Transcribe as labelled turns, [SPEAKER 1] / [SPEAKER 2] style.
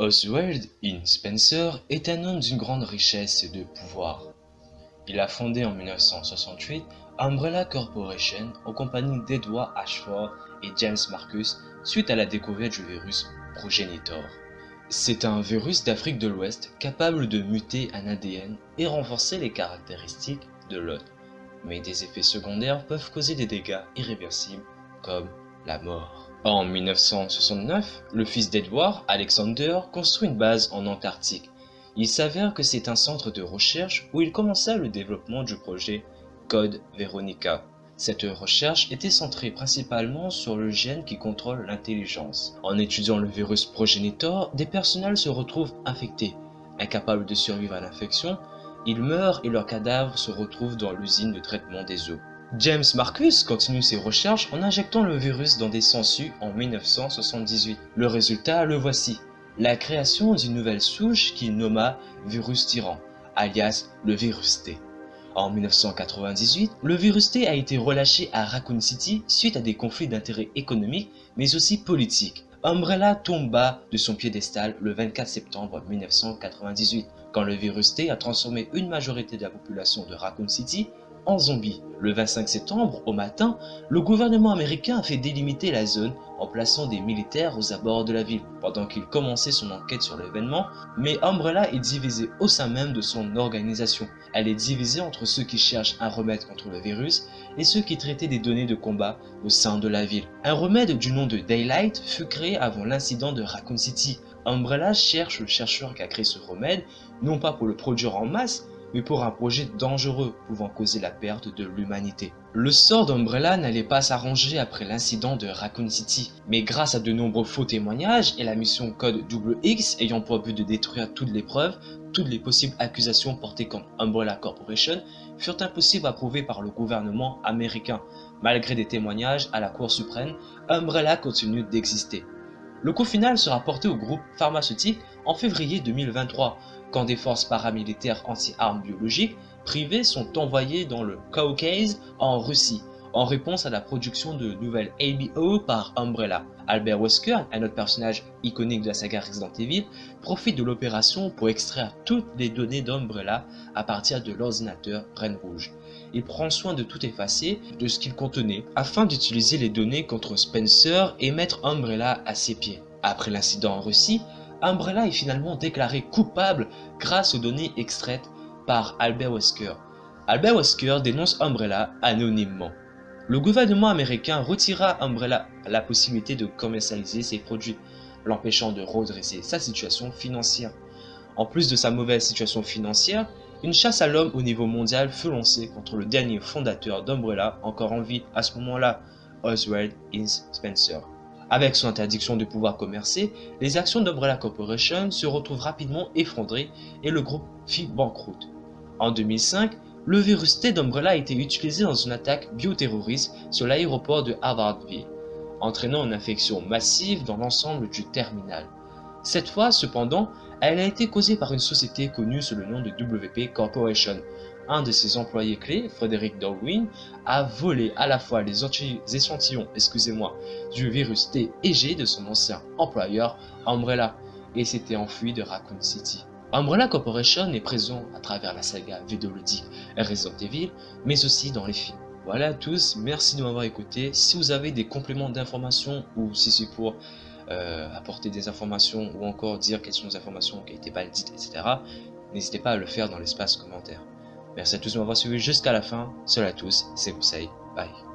[SPEAKER 1] Oswald In Spencer est un homme d'une grande richesse et de pouvoir. Il a fondé en 1968 Umbrella Corporation en compagnie d'Edward Ashford et James Marcus suite à la découverte du virus Progenitor. C'est un virus d'Afrique de l'Ouest capable de muter un ADN et renforcer les caractéristiques de l'autre. Mais des effets secondaires peuvent causer des dégâts irréversibles comme En 1969, le fils d'Edward, Alexander, construit une base en Antarctique. Il s'avère que c'est un centre de recherche où il commença le développement du projet Code Veronica. Cette recherche était centrée principalement sur le gène qui contrôle l'intelligence. En étudiant le virus progenitor, des personnels se retrouvent infectés. Incapables de survivre à l'infection, ils meurent et leurs cadavres se retrouvent dans l'usine de traitement des eaux. James Marcus continue ses recherches en injectant le virus dans des sangsues en 1978. Le résultat, le voici. La création d'une nouvelle souche qu'il nomma virus tyran, alias le virus T. En 1998, le virus T a été relâché à Raccoon City suite à des conflits d'intérêts économiques mais aussi politiques. Umbrella tomba de son piédestal le 24 septembre 1998, quand le virus T a transformé une majorité de la population de Raccoon City en zombies. Le 25 septembre, au matin, le gouvernement américain a fait délimiter la zone en plaçant des militaires aux abords de la ville, pendant qu'il commençait son enquête sur l'événement, mais Umbrella est divisée au sein même de son organisation. Elle est divisée entre ceux qui cherchent un remède contre le virus et ceux qui traitaient des données de combat au sein de la ville. Un remède du nom de Daylight fut créé avant l'incident de Raccoon City. Umbrella cherche le chercheur qui a créé ce remède, non pas pour le produire en masse, mais pour un projet dangereux pouvant causer la perte de l'humanité. Le sort d'Umbrella n'allait pas s'arranger après l'incident de Raccoon City, mais grâce à de nombreux faux témoignages et la mission Code X ayant pour but de détruire toutes les preuves, toutes les possibles accusations portées contre Umbrella Corporation furent impossibles à prouver par le gouvernement américain. Malgré des témoignages à la Cour suprême, Umbrella continue d'exister. Le coup final sera porté au groupe pharmaceutique en février 2023, quand des forces paramilitaires anti-armes biologiques privées sont envoyées dans le Caucase en Russie, en réponse à la production de nouvelles ABO par Umbrella. Albert Wesker, un autre personnage iconique de la saga Resident Evil, profite de l'opération pour extraire toutes les données d'Umbrella à partir de l'ordinateur Reine Rouge. Il prend soin de tout effacer de ce qu'il contenait afin d'utiliser les données contre Spencer et mettre Umbrella à ses pieds. Après l'incident en Russie, Umbrella est finalement déclaré coupable grâce aux données extraites par Albert Wesker. Albert Wesker dénonce Umbrella anonymement. Le gouvernement américain retira Umbrella la possibilité de commercialiser ses produits, l'empêchant de redresser sa situation financière. En plus de sa mauvaise situation financière, une chasse à l'homme au niveau mondial fut lancée contre le dernier fondateur d'Umbrella encore en vie à ce moment-là, Oswald Ince Spencer. Avec son interdiction de pouvoir commercer, les actions d'Umbrella Corporation se retrouvent rapidement effondrées et le groupe fit banqueroute. En 2005, le virus T d'Umbrella a été utilisé dans une attaque bioterroriste sur l'aéroport de Harvardville, entraînant une infection massive dans l'ensemble du terminal. Cette fois, cependant, elle a été causée par une société connue sous le nom de WP Corporation, un de ses employés clés, Frederick Darwin, a volé à la fois les échantillons excusez-moi, du virus T et G de son ancien employeur Umbrella et s'était enfui de Raccoon City. Umbrella Corporation est présent à travers la saga vidéoludique Resident Evil, mais aussi dans les films. Voilà à tous, merci de m'avoir écouté. Si vous avez des compléments d'informations ou si c'est pour euh, apporter des informations ou encore dire quelles sont les informations qui n'étaient pas dites, etc., n'hésitez pas à le faire dans l'espace commentaire. Merci à tous de m'avoir suivi jusqu'à la fin. Salut à tous, c'est Conseil. Bye.